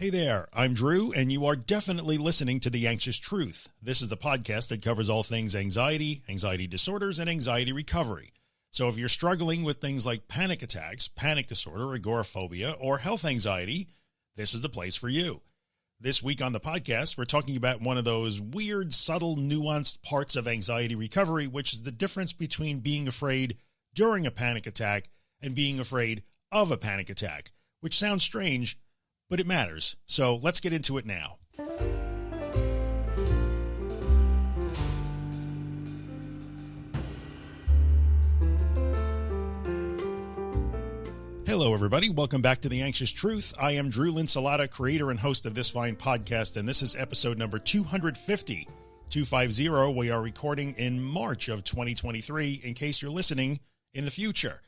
Hey there, I'm Drew, and you are definitely listening to The Anxious Truth. This is the podcast that covers all things anxiety, anxiety disorders, and anxiety recovery. So if you're struggling with things like panic attacks, panic disorder, agoraphobia, or health anxiety, this is the place for you. This week on the podcast, we're talking about one of those weird, subtle, nuanced parts of anxiety recovery, which is the difference between being afraid during a panic attack and being afraid of a panic attack, which sounds strange, but it matters. So let's get into it now. Hello, everybody. Welcome back to The Anxious Truth. I am Drew Linsalata, creator and host of this fine podcast, and this is episode number 250. 250. We are recording in March of 2023 in case you're listening in the future.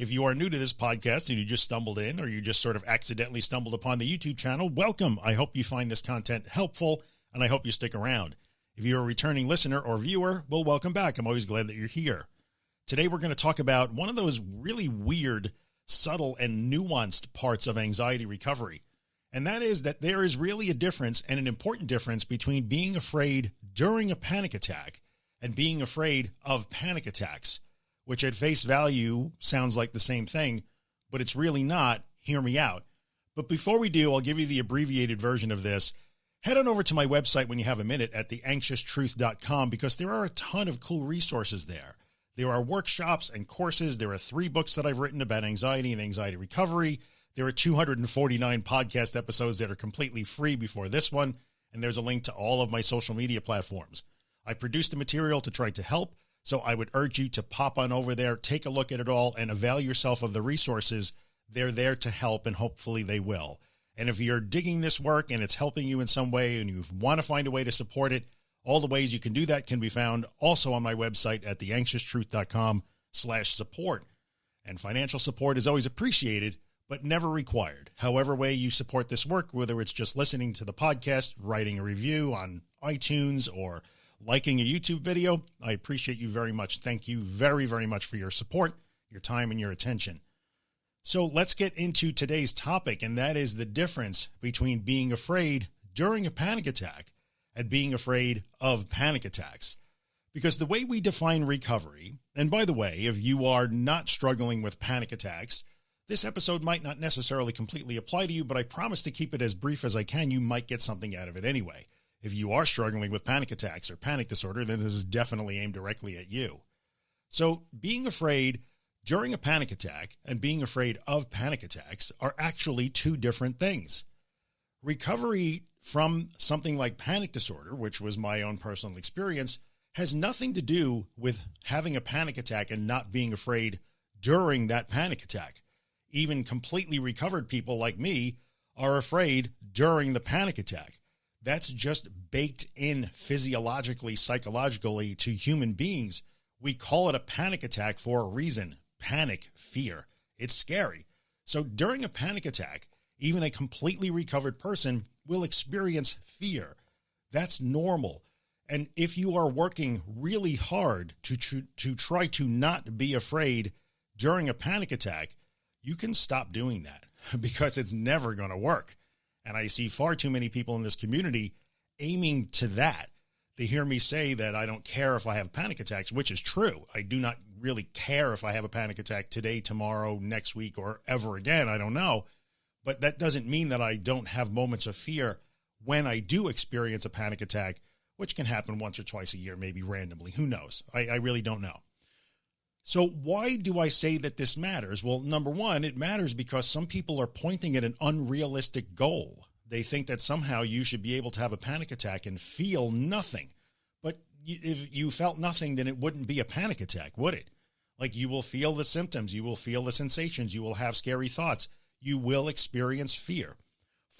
If you are new to this podcast and you just stumbled in or you just sort of accidentally stumbled upon the YouTube channel, welcome. I hope you find this content helpful and I hope you stick around. If you're a returning listener or viewer, well, welcome back. I'm always glad that you're here. Today, we're going to talk about one of those really weird, subtle, and nuanced parts of anxiety recovery. And that is that there is really a difference and an important difference between being afraid during a panic attack and being afraid of panic attacks which at face value sounds like the same thing, but it's really not. Hear me out. But before we do, I'll give you the abbreviated version of this. Head on over to my website when you have a minute at theanxioustruth.com because there are a ton of cool resources there. There are workshops and courses. There are three books that I've written about anxiety and anxiety recovery. There are 249 podcast episodes that are completely free before this one. And there's a link to all of my social media platforms. I produce the material to try to help so I would urge you to pop on over there, take a look at it all and avail yourself of the resources. They're there to help and hopefully they will. And if you're digging this work and it's helping you in some way and you want to find a way to support it, all the ways you can do that can be found also on my website at theanxioustruth.com slash support. And financial support is always appreciated, but never required. However way you support this work, whether it's just listening to the podcast, writing a review on iTunes or liking a YouTube video. I appreciate you very much. Thank you very, very much for your support, your time, and your attention. So let's get into today's topic, and that is the difference between being afraid during a panic attack and being afraid of panic attacks. Because the way we define recovery, and by the way, if you are not struggling with panic attacks, this episode might not necessarily completely apply to you, but I promise to keep it as brief as I can. You might get something out of it anyway. If you are struggling with panic attacks or panic disorder, then this is definitely aimed directly at you. So being afraid during a panic attack and being afraid of panic attacks are actually two different things. Recovery from something like panic disorder, which was my own personal experience, has nothing to do with having a panic attack and not being afraid during that panic attack. Even completely recovered people like me are afraid during the panic attack. That's just baked in physiologically, psychologically to human beings. We call it a panic attack for a reason. Panic, fear. It's scary. So during a panic attack, even a completely recovered person will experience fear. That's normal. And if you are working really hard to, to, to try to not be afraid during a panic attack, you can stop doing that because it's never going to work. And I see far too many people in this community aiming to that. They hear me say that I don't care if I have panic attacks, which is true. I do not really care if I have a panic attack today, tomorrow, next week, or ever again. I don't know. But that doesn't mean that I don't have moments of fear when I do experience a panic attack, which can happen once or twice a year, maybe randomly. Who knows? I, I really don't know. So why do I say that this matters? Well, number one, it matters because some people are pointing at an unrealistic goal. They think that somehow you should be able to have a panic attack and feel nothing. But if you felt nothing, then it wouldn't be a panic attack, would it? Like you will feel the symptoms, you will feel the sensations, you will have scary thoughts, you will experience fear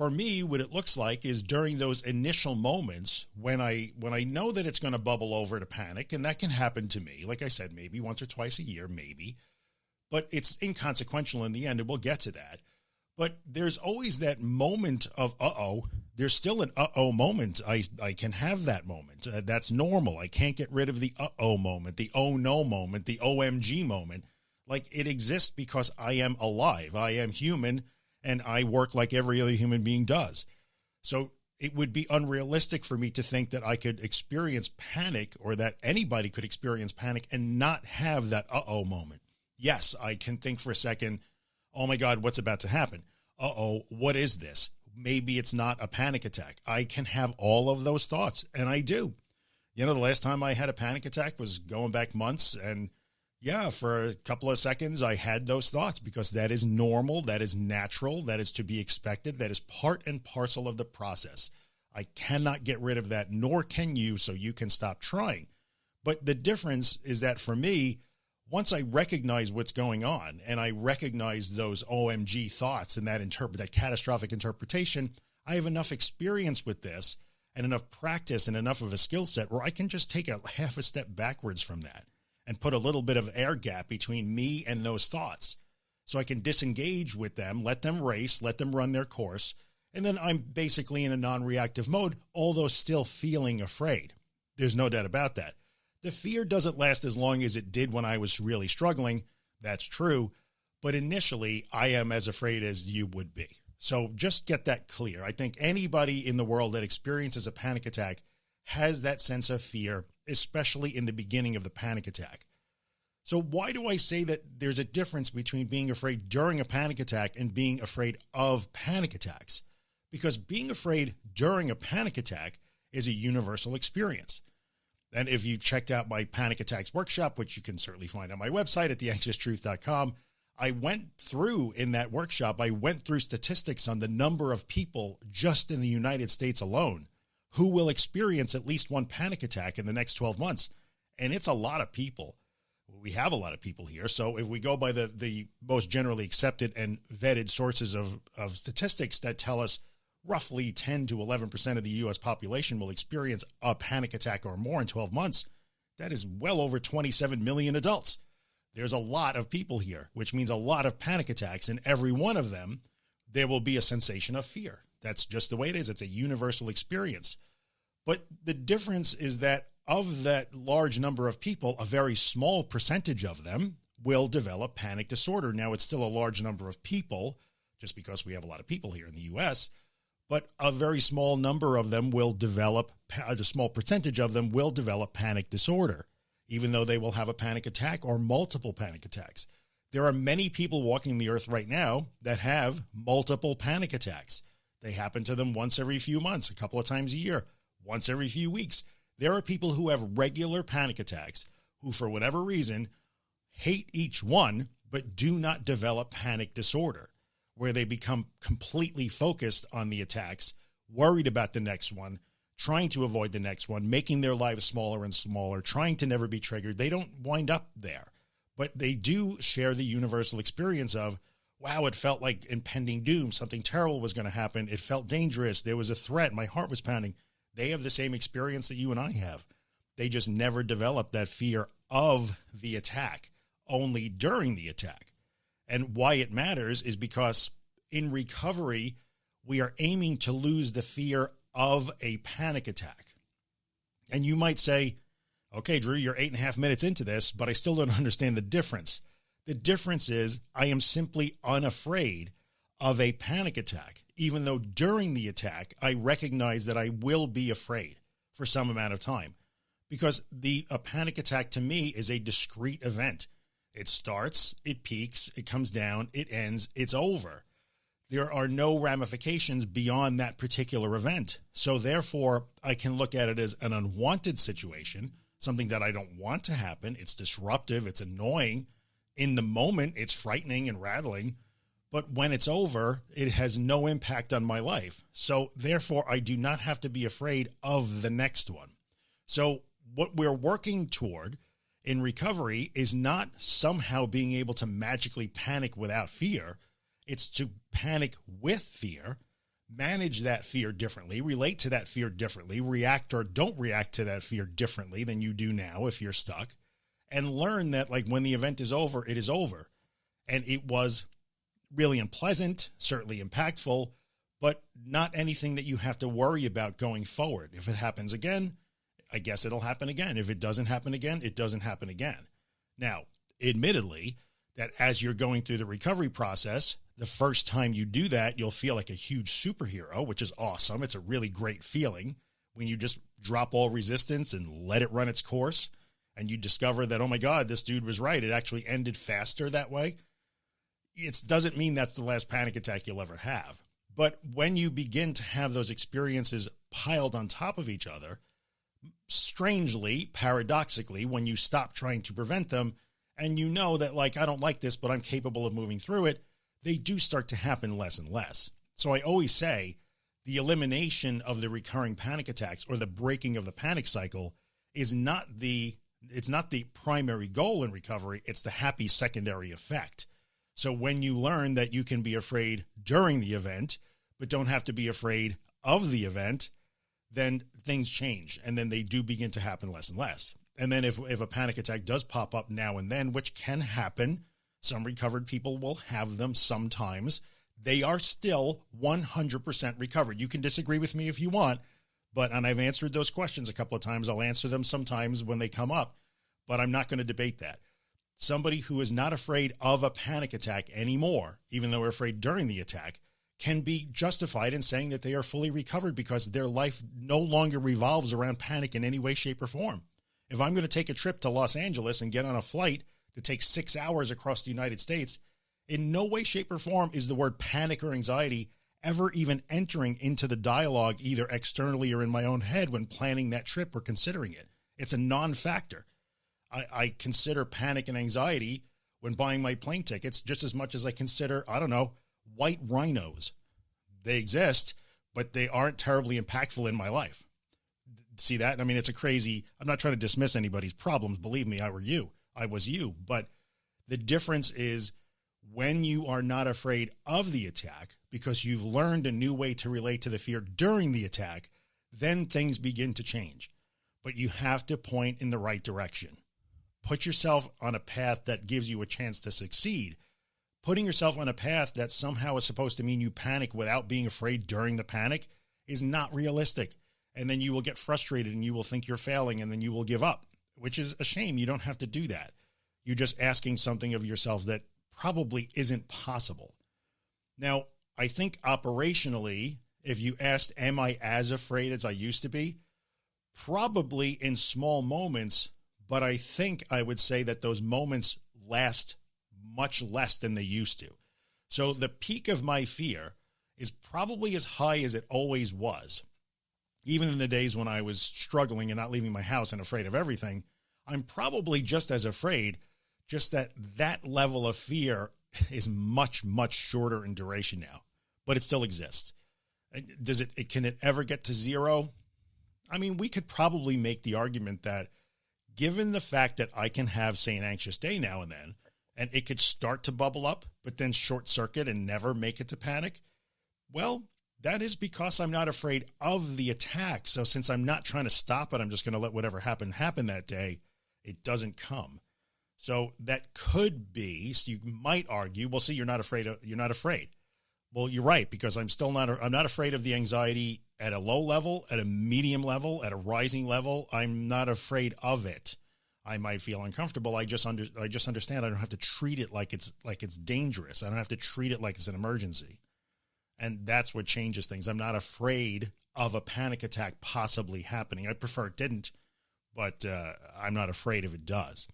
for me, what it looks like is during those initial moments when I when I know that it's going to bubble over to panic, and that can happen to me. Like I said, maybe once or twice a year, maybe, but it's inconsequential in the end, and we'll get to that. But there's always that moment of uh oh. There's still an uh oh moment. I I can have that moment. Uh, that's normal. I can't get rid of the uh oh moment, the oh no moment, the OMG moment. Like it exists because I am alive. I am human and I work like every other human being does. So it would be unrealistic for me to think that I could experience panic or that anybody could experience panic and not have that uh-oh moment. Yes, I can think for a second, oh my God, what's about to happen? Uh-oh, what is this? Maybe it's not a panic attack. I can have all of those thoughts, and I do. You know, the last time I had a panic attack was going back months, and yeah, for a couple of seconds, I had those thoughts because that is normal. That is natural. That is to be expected. That is part and parcel of the process. I cannot get rid of that, nor can you, so you can stop trying. But the difference is that for me, once I recognize what's going on and I recognize those OMG thoughts and that interpret that catastrophic interpretation, I have enough experience with this and enough practice and enough of a skill set where I can just take a half a step backwards from that and put a little bit of air gap between me and those thoughts. So I can disengage with them, let them race, let them run their course. And then I'm basically in a non-reactive mode, although still feeling afraid. There's no doubt about that. The fear doesn't last as long as it did when I was really struggling. That's true. But initially, I am as afraid as you would be. So just get that clear. I think anybody in the world that experiences a panic attack has that sense of fear, especially in the beginning of the panic attack. So why do I say that there's a difference between being afraid during a panic attack and being afraid of panic attacks? Because being afraid during a panic attack is a universal experience. And if you checked out my panic attacks workshop, which you can certainly find on my website at theanxioustruth.com, I went through in that workshop, I went through statistics on the number of people just in the United States alone who will experience at least one panic attack in the next 12 months. And it's a lot of people. We have a lot of people here. So if we go by the, the most generally accepted and vetted sources of, of statistics that tell us roughly 10 to 11% of the U.S. population will experience a panic attack or more in 12 months. That is well over 27 million adults. There's a lot of people here, which means a lot of panic attacks. And every one of them, there will be a sensation of fear. That's just the way it is. It's a universal experience. But the difference is that of that large number of people, a very small percentage of them will develop panic disorder. Now, it's still a large number of people, just because we have a lot of people here in the U.S., but a very small number of them will develop, a small percentage of them will develop panic disorder, even though they will have a panic attack or multiple panic attacks. There are many people walking the earth right now that have multiple panic attacks. They happen to them once every few months, a couple of times a year, once every few weeks. There are people who have regular panic attacks who, for whatever reason, hate each one, but do not develop panic disorder where they become completely focused on the attacks, worried about the next one, trying to avoid the next one, making their lives smaller and smaller, trying to never be triggered. They don't wind up there, but they do share the universal experience of, wow, it felt like impending doom. Something terrible was going to happen. It felt dangerous. There was a threat. My heart was pounding. They have the same experience that you and I have. They just never developed that fear of the attack, only during the attack. And why it matters is because in recovery, we are aiming to lose the fear of a panic attack. And you might say, okay, Drew, you're eight and a half minutes into this, but I still don't understand the difference. The difference is I am simply unafraid of a panic attack, even though during the attack, I recognize that I will be afraid for some amount of time because the a panic attack to me is a discrete event. It starts, it peaks, it comes down, it ends, it's over. There are no ramifications beyond that particular event. So therefore, I can look at it as an unwanted situation, something that I don't want to happen. It's disruptive, it's annoying. In the moment, it's frightening and rattling. But when it's over, it has no impact on my life. So therefore, I do not have to be afraid of the next one. So what we're working toward in recovery is not somehow being able to magically panic without fear. It's to panic with fear, manage that fear differently, relate to that fear differently, react or don't react to that fear differently than you do now if you're stuck, and learn that like when the event is over, it is over. And it was really unpleasant, certainly impactful, but not anything that you have to worry about going forward. If it happens again, I guess it'll happen again. If it doesn't happen again, it doesn't happen again. Now, admittedly, that as you're going through the recovery process, The first time you do that, you'll feel like a huge superhero, which is awesome. It's a really great feeling when you just drop all resistance and let it run its course and you discover that, oh my God, this dude was right. It actually ended faster that way. It doesn't mean that's the last panic attack you'll ever have. But when you begin to have those experiences piled on top of each other, strangely, paradoxically, when you stop trying to prevent them and you know that like, I don't like this, but I'm capable of moving through it, they do start to happen less and less. So I always say the elimination of the recurring panic attacks or the breaking of the panic cycle is not the it's not the primary goal in recovery. It's the happy secondary effect. So when you learn that you can be afraid during the event, but don't have to be afraid of the event, then things change. And then they do begin to happen less and less. And then if, if a panic attack does pop up now and then, which can happen, some recovered people will have them sometimes. They are still 100% recovered. You can disagree with me if you want, but, and I've answered those questions a couple of times. I'll answer them sometimes when they come up, but I'm not going to debate that. Somebody who is not afraid of a panic attack anymore, even though we're afraid during the attack, can be justified in saying that they are fully recovered because their life no longer revolves around panic in any way, shape, or form. If I'm going to take a trip to Los Angeles and get on a flight that takes six hours across the United States, in no way, shape, or form is the word panic or anxiety ever even entering into the dialogue, either externally or in my own head when planning that trip or considering it. It's a non-factor. I, I consider panic and anxiety when buying my plane tickets just as much as I consider, I don't know, white rhinos. They exist, but they aren't terribly impactful in my life. See that? I mean, it's a crazy, I'm not trying to dismiss anybody's problems. Believe me, I were you. I was you. But the difference is when you are not afraid of the attack because you've learned a new way to relate to the fear during the attack, then things begin to change. But you have to point in the right direction. Put yourself on a path that gives you a chance to succeed. Putting yourself on a path that somehow is supposed to mean you panic without being afraid during the panic is not realistic. And then you will get frustrated and you will think you're failing and then you will give up, which is a shame. You don't have to do that. You're just asking something of yourself that probably isn't possible. Now, I think operationally, if you asked, am I as afraid as I used to be? Probably in small moments, but I think I would say that those moments last much less than they used to. So the peak of my fear is probably as high as it always was. Even in the days when I was struggling and not leaving my house and afraid of everything, I'm probably just as afraid just that that level of fear is much, much shorter in duration now, but it still exists. Does it, it, can it ever get to zero? I mean, we could probably make the argument that given the fact that I can have, say, an anxious day now and then, and it could start to bubble up, but then short circuit and never make it to panic. Well, that is because I'm not afraid of the attack. So since I'm not trying to stop it, I'm just going to let whatever happen happen that day. It doesn't come. So that could be, so you might argue, well, see, you're not afraid of, you're not afraid. Well, you're right, because I'm still not, I'm not afraid of the anxiety at a low level, at a medium level, at a rising level. I'm not afraid of it. I might feel uncomfortable. I just under, I just understand I don't have to treat it like it's, like it's dangerous. I don't have to treat it like it's an emergency. And that's what changes things. I'm not afraid of a panic attack possibly happening. I prefer it didn't, but uh, I'm not afraid if it does.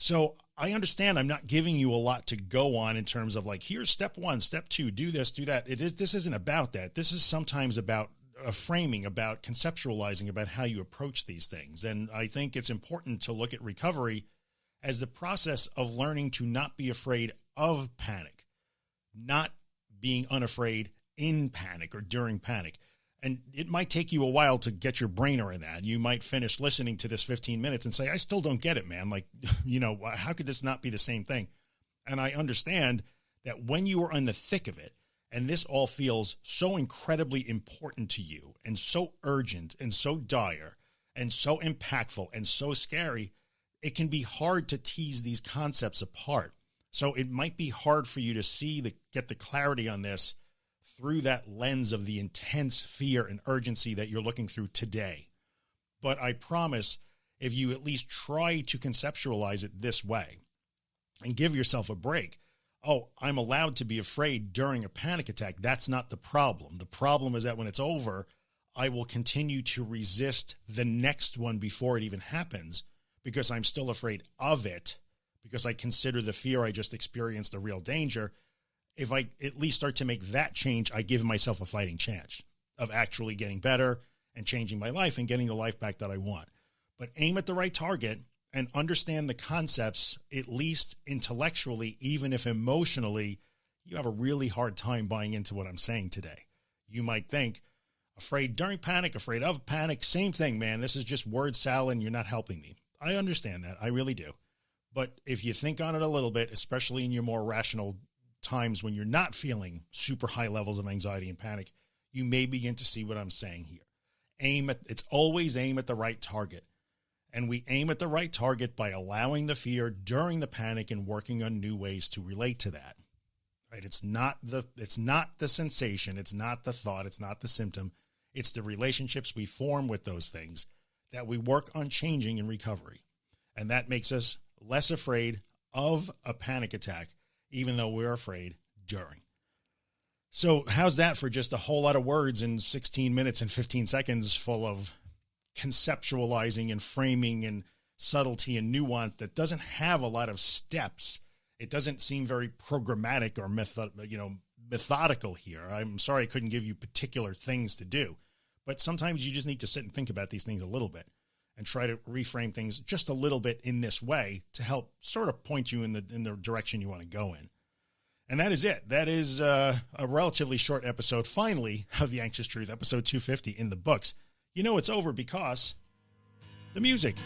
So I understand I'm not giving you a lot to go on in terms of like, here's step one, step two, do this, do that. It is, this isn't about that. This is sometimes about a framing, about conceptualizing about how you approach these things. And I think it's important to look at recovery as the process of learning to not be afraid of panic, not being unafraid in panic or during panic and it might take you a while to get your brain around that. You might finish listening to this 15 minutes and say, I still don't get it, man. Like, you know, how could this not be the same thing? And I understand that when you are in the thick of it, and this all feels so incredibly important to you and so urgent and so dire and so impactful and so scary, it can be hard to tease these concepts apart. So it might be hard for you to see the, get the clarity on this through that lens of the intense fear and urgency that you're looking through today. But I promise if you at least try to conceptualize it this way and give yourself a break, oh, I'm allowed to be afraid during a panic attack. That's not the problem. The problem is that when it's over, I will continue to resist the next one before it even happens because I'm still afraid of it because I consider the fear I just experienced a real danger. If I at least start to make that change, I give myself a fighting chance of actually getting better and changing my life and getting the life back that I want. But aim at the right target and understand the concepts, at least intellectually, even if emotionally, you have a really hard time buying into what I'm saying today. You might think, afraid during panic, afraid of panic, same thing, man. This is just word salad and you're not helping me. I understand that. I really do. But if you think on it a little bit, especially in your more rational times when you're not feeling super high levels of anxiety and panic, you may begin to see what I'm saying here. Aim at, it's always aim at the right target. And we aim at the right target by allowing the fear during the panic and working on new ways to relate to that. Right. It's not the, it's not the sensation. It's not the thought. It's not the symptom. It's the relationships we form with those things that we work on changing in recovery. And that makes us less afraid of a panic attack, even though we're afraid during. So how's that for just a whole lot of words in 16 minutes and 15 seconds full of conceptualizing and framing and subtlety and nuance that doesn't have a lot of steps. It doesn't seem very programmatic or method, you know, methodical here. I'm sorry I couldn't give you particular things to do, but sometimes you just need to sit and think about these things a little bit and try to reframe things just a little bit in this way to help sort of point you in the in the direction you want to go in. And that is it. That is uh, a relatively short episode, finally, of The Anxious Truth, episode 250 in the books. You know it's over because the music.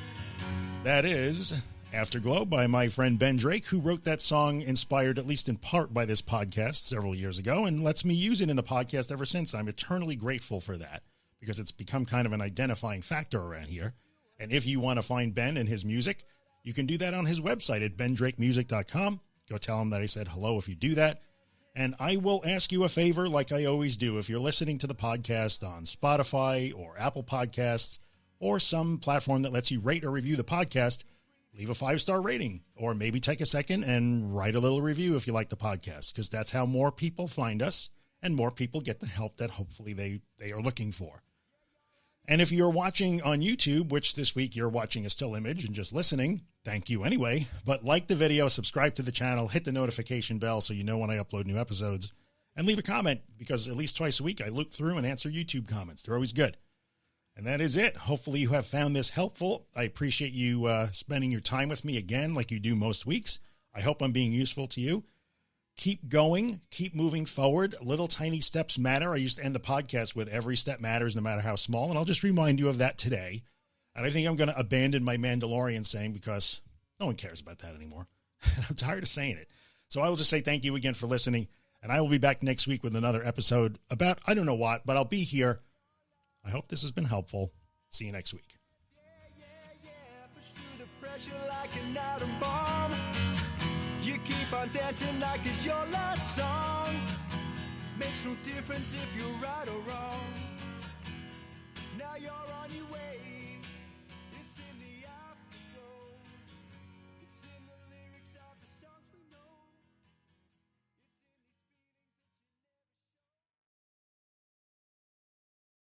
That is Afterglow by my friend Ben Drake, who wrote that song inspired at least in part by this podcast several years ago and lets me use it in the podcast ever since. I'm eternally grateful for that because it's become kind of an identifying factor around here. And if you want to find Ben and his music, you can do that on his website at bendrakemusic.com. Go tell him that I said hello if you do that. And I will ask you a favor like I always do. If you're listening to the podcast on Spotify or Apple Podcasts or some platform that lets you rate or review the podcast, leave a five star rating or maybe take a second and write a little review if you like the podcast, because that's how more people find us and more people get the help that hopefully they, they are looking for. And if you're watching on YouTube, which this week you're watching a still image and just listening, thank you anyway. But like the video, subscribe to the channel, hit the notification bell so you know when I upload new episodes, and leave a comment because at least twice a week I look through and answer YouTube comments. They're always good. And that is it. Hopefully you have found this helpful. I appreciate you uh, spending your time with me again, like you do most weeks. I hope I'm being useful to you. Keep going, keep moving forward. Little tiny steps matter. I used to end the podcast with every step matters, no matter how small. And I'll just remind you of that today. And I think I'm going to abandon my Mandalorian saying because no one cares about that anymore. I'm tired of saying it. So I will just say thank you again for listening. And I will be back next week with another episode about, I don't know what, but I'll be here I hope this has been helpful. See you next week. You keep on dancing like it's your last song. Makes no difference if you're right or wrong. Now you're on.